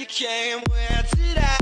you came, where did I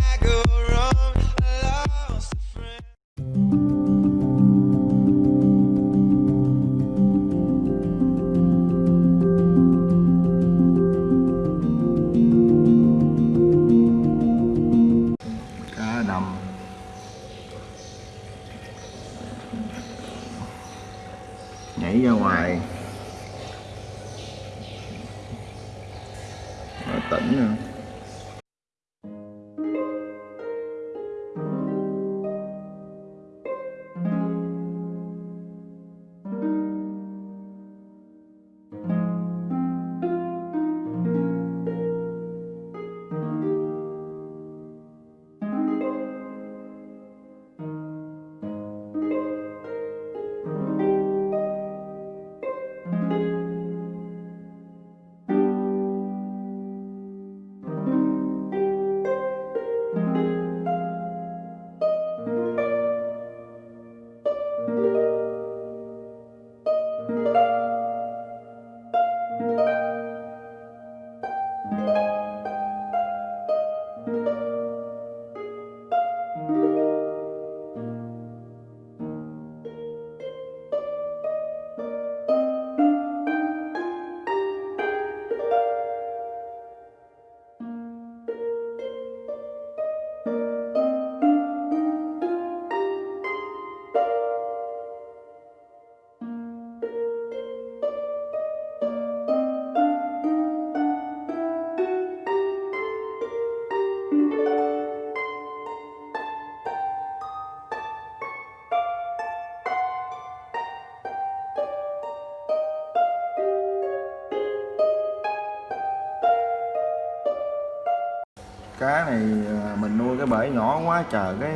bể nhỏ quá chờ cái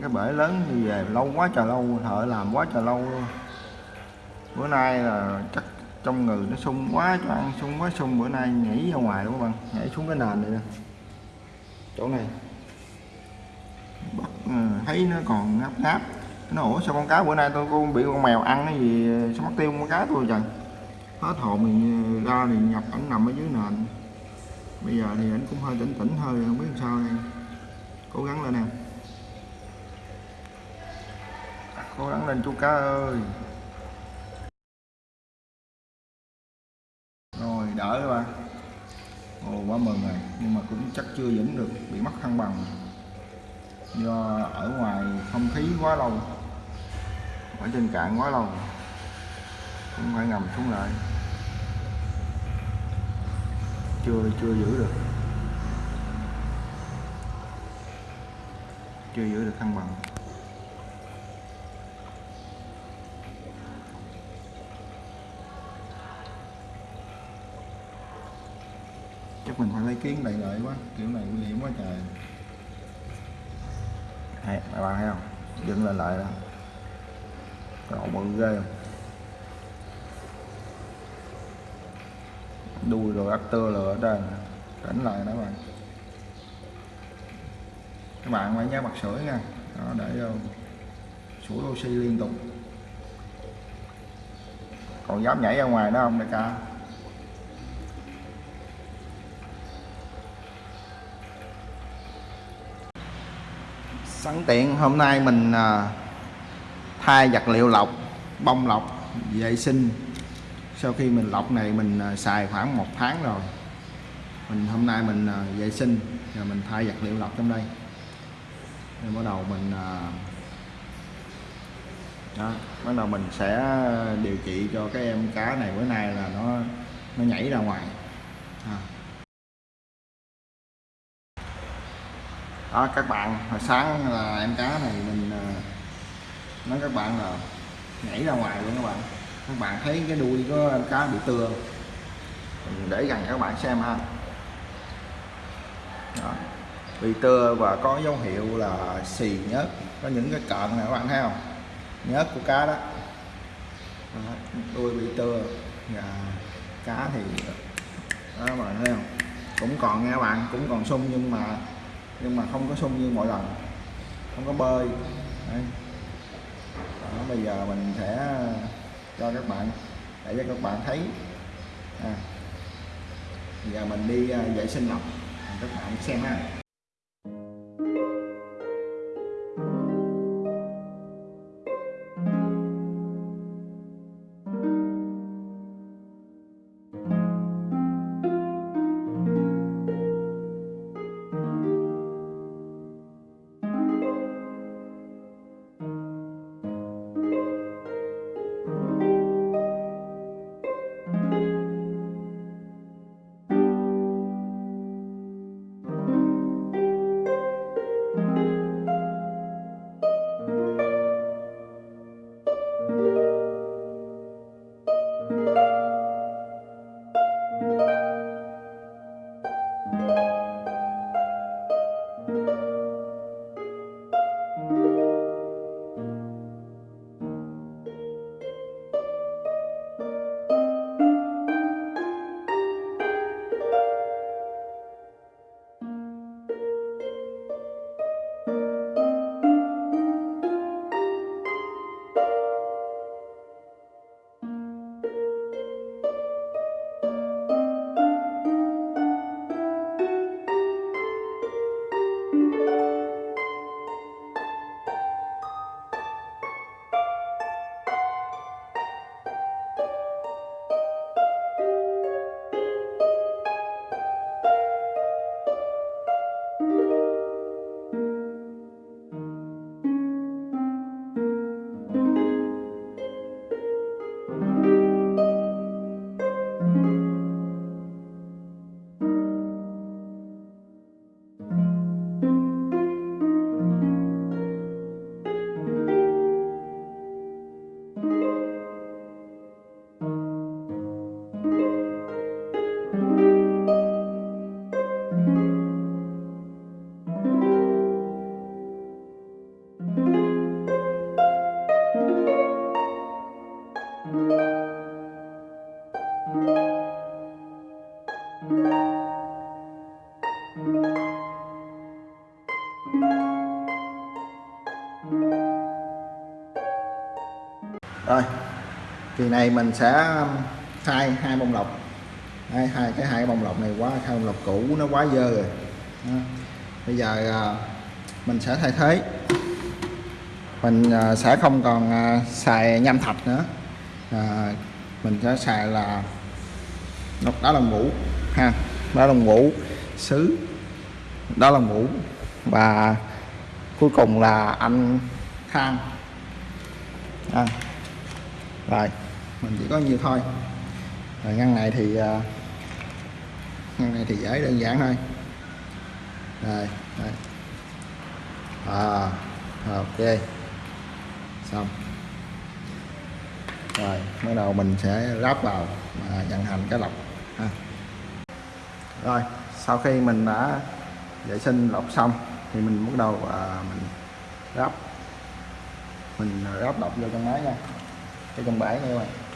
cái bể lớn thì về. Lâu quá trời lâu, thợ làm quá trời lâu luôn. Bữa nay là chắc trong người nó sung quá cho ăn sung quá, sung. Bữa nay nhảy ra ngoài đúng không bạn? Nhảy xuống cái nền này nè. Chỗ này. Bắt ừ, thấy nó còn ngáp ngáp. Nó ủa sao con cá bữa nay tôi cũng bị con mèo ăn cái gì, sao mất tiêu con cá tôi trời? Hết hồn mình ừ, ra thì nhập ảnh nằm ở dưới nền. Bây giờ thì ảnh cũng hơi tỉnh tỉnh hơi không biết làm sao đây cố gắng lên em cố gắng lên chú cá ơi. Rồi, đỡ rồi bạn ồ, quá mừng rồi. Nhưng mà cũng chắc chưa vững được, bị mất thăng bằng. Do ở ngoài không khí quá lâu. Ở trên cạn quá lâu. Cũng phải ngầm xuống lại. Chưa chưa giữ được. Chưa giữ được thăng bằng. Chắc mình phải lấy kiến đầy lợi quá, kiểu này nguy hiểm quá trời. Hay các bạn thấy không? Dựng lên lại đó. Cái bự ghê không? Đuôi rồi ắt tơ lửa ở trên. Đánh lại đó bạn các bạn phải nhớ bật sưởi nha. Đó, để vô sủi oxy liên tục. Còn dám nhảy ra ngoài đó không đại ca? Sẵn tiện hôm nay mình ờ, thay vật liệu lọc, bông lọc, vệ sinh. Sau khi mình lọc này mình ờ, xài khoảng một tháng rồi. Mình hôm nay mình vệ sinh rồi mình thay vật liệu lọc trong đây nên bắt đầu mình à, đó, bắt đầu mình sẽ điều trị cho cái em cá này. Bữa nay là nó nó nhảy ra ngoài. À. đó các bạn hồi sáng là em cá này mình à, nói các bạn là nhảy ra ngoài luôn các bạn. Các bạn thấy cái đuôi của em cá bị tưa. Mình để gần các bạn xem ha. Đó bị tưa và có dấu hiệu là xì nhớt. Có những cái cợn này các bạn thấy không? Nhớt của cá đó, đuôi bị tưa và cá thì đó các bạn thấy không? Cũng còn nha bạn cũng còn sung nhưng mà nhưng mà không có sung như mọi lần. Không có bơi. Đấy. Đó, bây giờ mình sẽ cho các bạn để cho các bạn thấy. À, giờ mình đi à, vệ sinh lọc các bạn xem ha. Rồi kỳ này mình sẽ um, thay hai bông lọc. Hai, hai cái hai bông lọc này quá hai bông lọc cũ nó quá dơ rồi. Đó. bây giờ à, mình sẽ thay thế. Mình à, sẽ không còn à, xài nham thạch nữa. À, mình sẽ xài là đó đá lông ngũ, ha đá là ngũ sứ đá là ngũ. Và cuối cùng là anh thang à, rồi. Mình chỉ có nhiêu thôi. Rồi ngăn này thì uh, ngăn này thì dễ đơn giản thôi. Rồi, rồi. à ok. Xong. Rồi bắt đầu mình sẽ ráp vào và vận hành cái lọc ha. rồi sau khi mình đã vệ sinh lọc xong thì mình bắt đầu à, mình ráp. Mình ráp lọc vô trong máy nha cái trong bãi nha các bạn.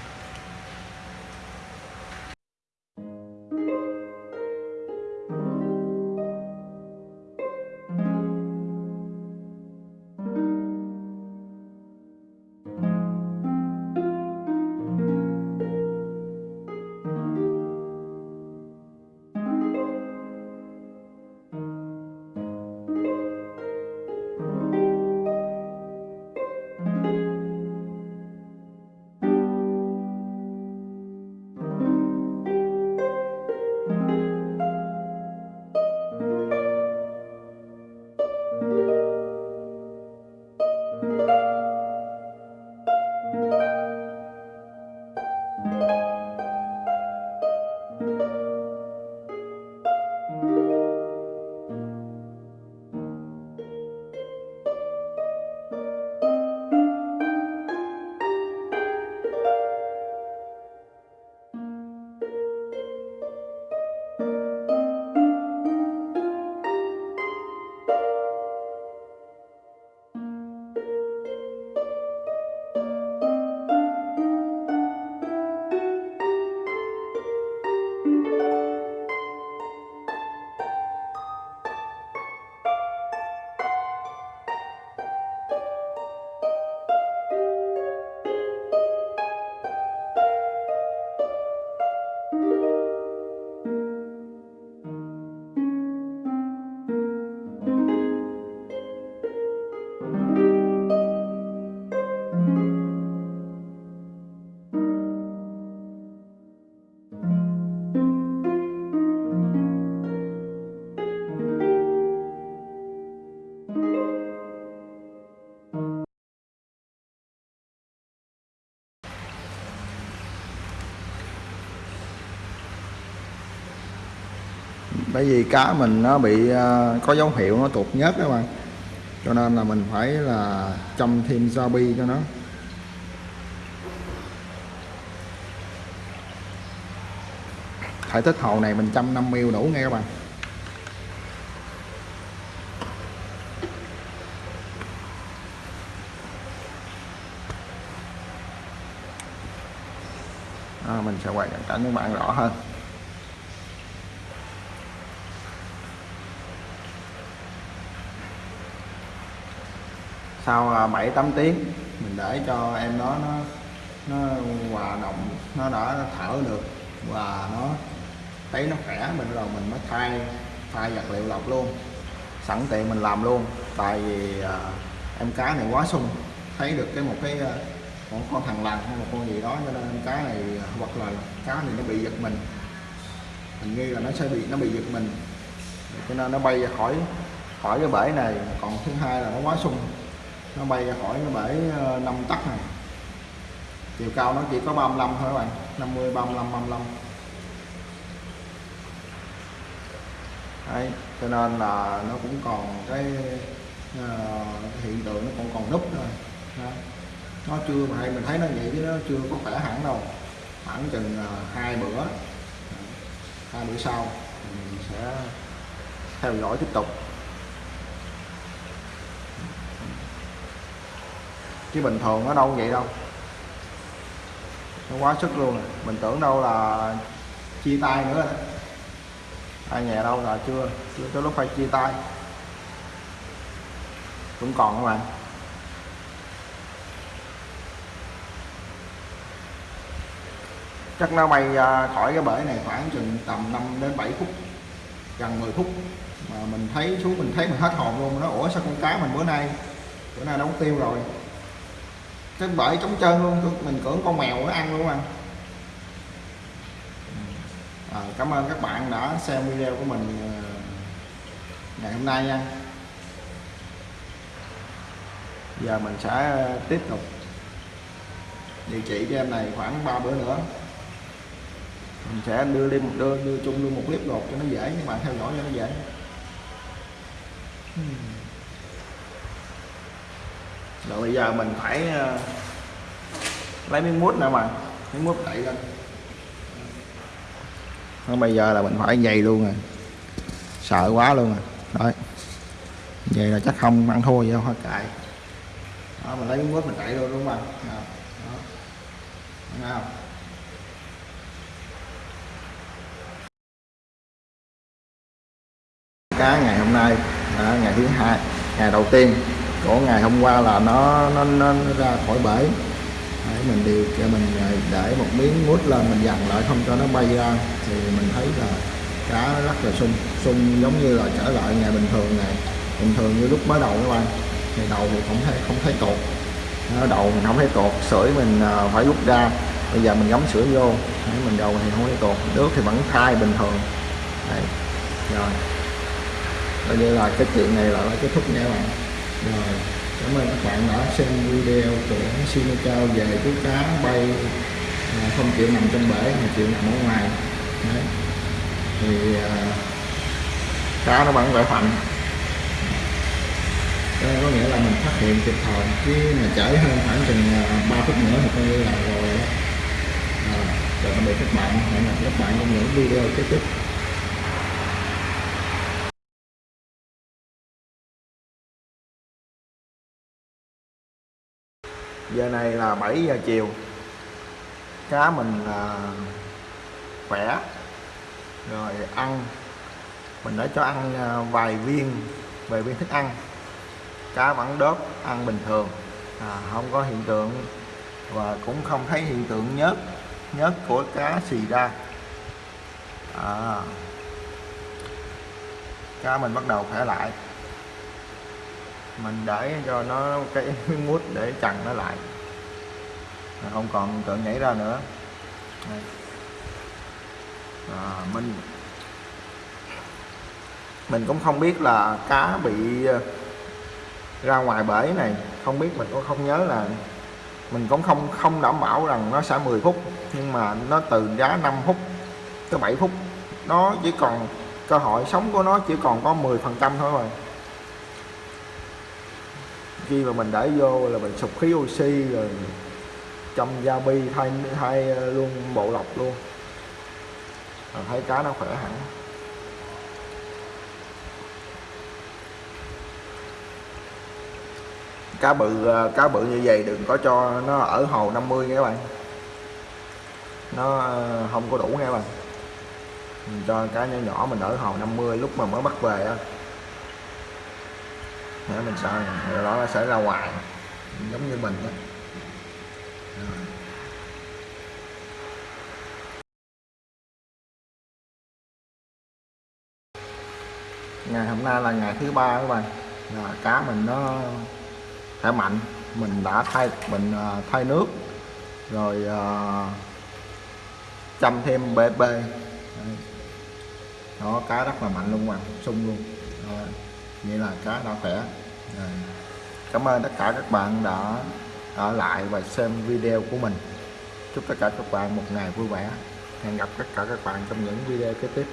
Bởi vì cá mình nó bị à, có dấu hiệu nó tụt nhớt các bạn. Cho nên là mình phải là chăm thêm gia bi cho nó. Thể tích hồ này mình chăm 5 ml đủ nghe các bạn. À, mình sẽ quay cận cảnh cho các bạn rõ hơn. Sau à, 7 8 tiếng mình để cho em đó nó nó hòa đồng nó đã thở được và nó thấy nó khỏe mình rồi mình mới thay thay vật liệu lọc luôn. Sẵn tiện mình làm luôn. Tại vì à, em cá này quá sung thấy được cái một cái à, một con thằng lằn hay một con gì đó cho nên em cá này à, hoặc là cá này nó bị giật mình. Mình nghi là nó sẽ bị nó bị giật mình. Cho nên nó bay ra khỏi khỏi cái bể này. Còn thứ hai là nó quá sung nó bay ra khỏi cái bể ờ, 5 tắc này. Chiều cao nó chỉ có 35 thôi các bạn 50 35 35 Đấy, cho nên là nó cũng còn cái uh, hiện tượng nó còn còn núp thôi. Đó. nó chưa mà hay mình thấy nó vậy chứ nó chưa có khỏe hẳn đâu. Khoảng chừng uh, hai bữa. Hai bữa sau mình sẽ theo dõi tiếp tục. Chứ bình thường nó đâu vậy đâu. Nó quá sức luôn. Rồi. mình tưởng đâu là chia tay nữa. Rồi ai nhà đâu là chưa chưa tới lúc phải chia tay. Cũng còn các bạn chắc nó bay khỏi cái bể này khoảng chừng tầm 5 đến 7 phút, gần 10 phút. Mà mình thấy xuống, mình thấy mình hết hồn luôn. Nó ủa sao con cá mình bữa nay bữa nay nó không tiêu rồi cái bể trống trơn luôn mình cưỡng con mèo nó ăn luôn mà à, ờ, cảm ơn các bạn đã xem video của mình ờ, ngày hôm nay nha. Giờ mình sẽ ờ, tiếp tục điều trị cho em này khoảng 3 bữa nữa. Mình sẽ đưa lên đưa đưa chung luôn một clip gột cho nó dễ các bạn theo dõi cho nó dễ. Hmm rồi bây giờ mình phải ờ, lấy miếng mút nữa mà miếng mút đẩy lên. Nó bây giờ là mình phải dày luôn rồi. Sợ quá luôn rồi. Đấy. Vậy là chắc không ăn thua gì đâu hoa cài đó, mình lấy miếng mút mình đẩy luôn đúng không đó. đó. Không? Cá ngày hôm nay đó, ngày thứ hai ngày đầu tiên của ngày hôm qua là nó nó, nó, nó ra khỏi bể. Đấy, mình điều cho mình ờ, để một miếng mút lên mình dằn lại không cho nó bay ra. Thì mình thấy là cá nó rất là sung sung giống như là trở lại ngày bình thường này bình thường như lúc mới đầu các bạn. Ngày đầu thì không thấy không thấy cột, nó đầu mình không thấy cột, sưởi mình ờ, phải rút ra. Bây giờ mình gắm sữa vô. Đấy, mình đầu thì không thấy cột, nước thì vẫn thai bình thường. Đấy. rồi. Bây giờ là cái chuyện này là đã kết thúc nha các bạn rồi cảm ơn các bạn đã xem video của Sino Cao về chú cá bay à, không chịu nằm trong bể mà chịu nằm ở ngoài. Đấy. thì à, cá nó vẫn khỏe mạnh. Đó có nghĩa là mình phát hiện kịp thời chứ mà chảy hơn khoảng chừng à, 3 phút nữa thì coi như là rồi đó. À, rồi tạm biệt các bạn hẹn gặp các bạn trong những video tiếp tiếp. Giờ này là 7 giờ chiều. Cá mình là khỏe. Rồi ăn. Mình đã cho ăn à, vài viên vài viên thức ăn. Cá vẫn đớp ăn bình thường. À, không có hiện tượng và cũng không thấy hiện tượng nhớt nhớt của cá xì ra. À, cá mình bắt đầu khỏe lại mình để cho nó cái mút để chặn nó lại không còn tự tượng nhảy ra nữa Đây. à, mình mình cũng không biết là cá bị ờ, ra ngoài bể này không biết mình cũng không nhớ là mình cũng không không đảm bảo rằng nó sẽ 10 phút nhưng mà nó từ giá 5 phút tới 7 phút nó chỉ còn cơ hội sống của nó chỉ còn có 10 phần trăm thôi rồi khi mà mình để vô là mình sụp khí oxy rồi trong da bi thay thay ờ, luôn, bộ lọc luôn. Rồi thấy cá nó khỏe hẳn. Cá bự ờ, cá bự như vậy đừng có cho nó ở hồ 50 nha các bạn. Nó ờ, không có đủ nha các bạn. Mình cho cá nhỏ nhỏ mình ở hồ 50 lúc mà mới bắt về á để mình sợ rồi đó nó sẽ ra ngoài giống như mình đó Rồi. ngày hôm nay là ngày thứ ba các bạn là cá mình nó khỏe mạnh mình đã thay mình à, thay nước rồi uh, chăm thêm BP Đấy. đó cá rất là mạnh luôn mà sung luôn rồi nghĩa là cá đã khỏe. Rồi. cảm ơn tất cả các bạn đã ở lại và xem video của mình. Chúc tất cả các bạn một ngày vui vẻ. Hẹn gặp tất cả các bạn trong những video kế tiếp.